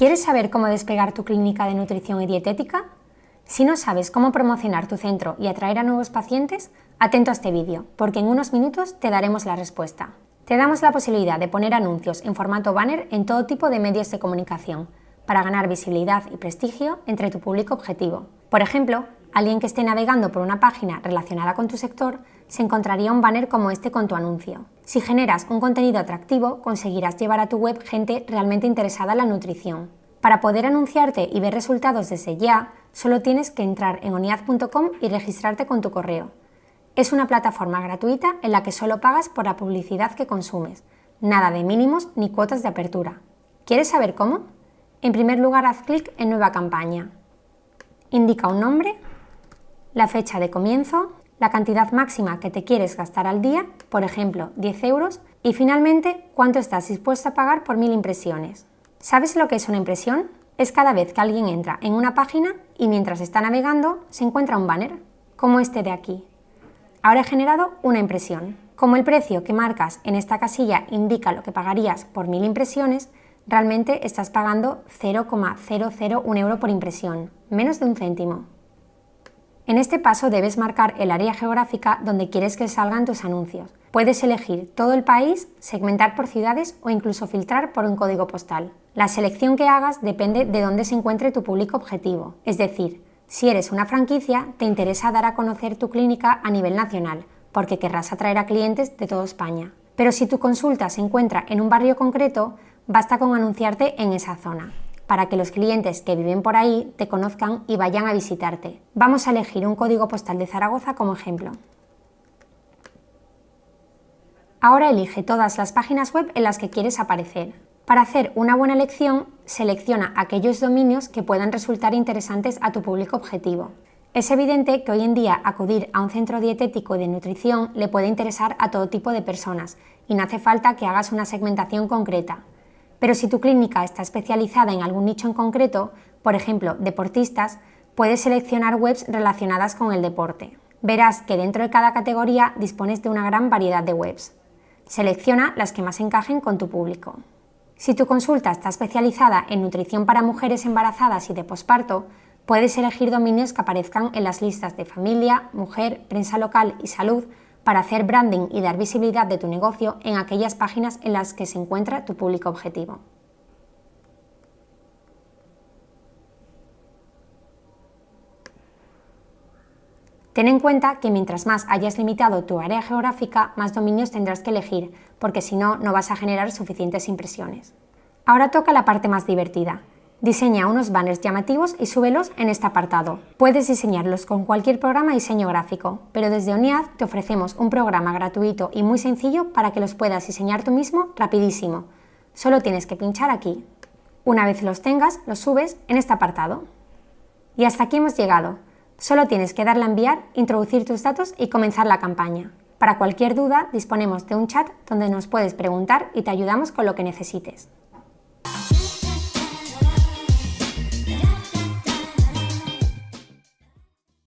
¿Quieres saber cómo despegar tu clínica de nutrición y dietética? Si no sabes cómo promocionar tu centro y atraer a nuevos pacientes, atento a este vídeo, porque en unos minutos te daremos la respuesta. Te damos la posibilidad de poner anuncios en formato banner en todo tipo de medios de comunicación, para ganar visibilidad y prestigio entre tu público objetivo. Por ejemplo, alguien que esté navegando por una página relacionada con tu sector se encontraría un banner como este con tu anuncio. Si generas un contenido atractivo, conseguirás llevar a tu web gente realmente interesada en la nutrición. Para poder anunciarte y ver resultados desde ya, solo tienes que entrar en oniad.com y registrarte con tu correo. Es una plataforma gratuita en la que solo pagas por la publicidad que consumes. Nada de mínimos ni cuotas de apertura. ¿Quieres saber cómo? En primer lugar, haz clic en Nueva campaña. Indica un nombre, la fecha de comienzo, la cantidad máxima que te quieres gastar al día, por ejemplo 10 euros, y finalmente cuánto estás dispuesto a pagar por mil impresiones. ¿Sabes lo que es una impresión? Es cada vez que alguien entra en una página y mientras está navegando se encuentra un banner, como este de aquí. Ahora he generado una impresión. Como el precio que marcas en esta casilla indica lo que pagarías por mil impresiones, realmente estás pagando 0,001 euro por impresión, menos de un céntimo. En este paso debes marcar el área geográfica donde quieres que salgan tus anuncios. Puedes elegir todo el país, segmentar por ciudades o incluso filtrar por un código postal. La selección que hagas depende de dónde se encuentre tu público objetivo. Es decir, si eres una franquicia, te interesa dar a conocer tu clínica a nivel nacional, porque querrás atraer a clientes de toda España. Pero si tu consulta se encuentra en un barrio concreto, basta con anunciarte en esa zona para que los clientes que viven por ahí te conozcan y vayan a visitarte. Vamos a elegir un código postal de Zaragoza como ejemplo. Ahora elige todas las páginas web en las que quieres aparecer. Para hacer una buena elección, selecciona aquellos dominios que puedan resultar interesantes a tu público objetivo. Es evidente que hoy en día acudir a un centro dietético de nutrición le puede interesar a todo tipo de personas y no hace falta que hagas una segmentación concreta. Pero si tu clínica está especializada en algún nicho en concreto, por ejemplo, deportistas, puedes seleccionar webs relacionadas con el deporte. Verás que dentro de cada categoría dispones de una gran variedad de webs. Selecciona las que más encajen con tu público. Si tu consulta está especializada en nutrición para mujeres embarazadas y de posparto, puedes elegir dominios que aparezcan en las listas de familia, mujer, prensa local y salud para hacer branding y dar visibilidad de tu negocio en aquellas páginas en las que se encuentra tu público objetivo. Ten en cuenta que mientras más hayas limitado tu área geográfica, más dominios tendrás que elegir, porque si no, no vas a generar suficientes impresiones. Ahora toca la parte más divertida, Diseña unos banners llamativos y súbelos en este apartado. Puedes diseñarlos con cualquier programa de diseño gráfico, pero desde ONIAD te ofrecemos un programa gratuito y muy sencillo para que los puedas diseñar tú mismo rapidísimo. Solo tienes que pinchar aquí. Una vez los tengas, los subes en este apartado. Y hasta aquí hemos llegado. Solo tienes que darle a enviar, introducir tus datos y comenzar la campaña. Para cualquier duda disponemos de un chat donde nos puedes preguntar y te ayudamos con lo que necesites.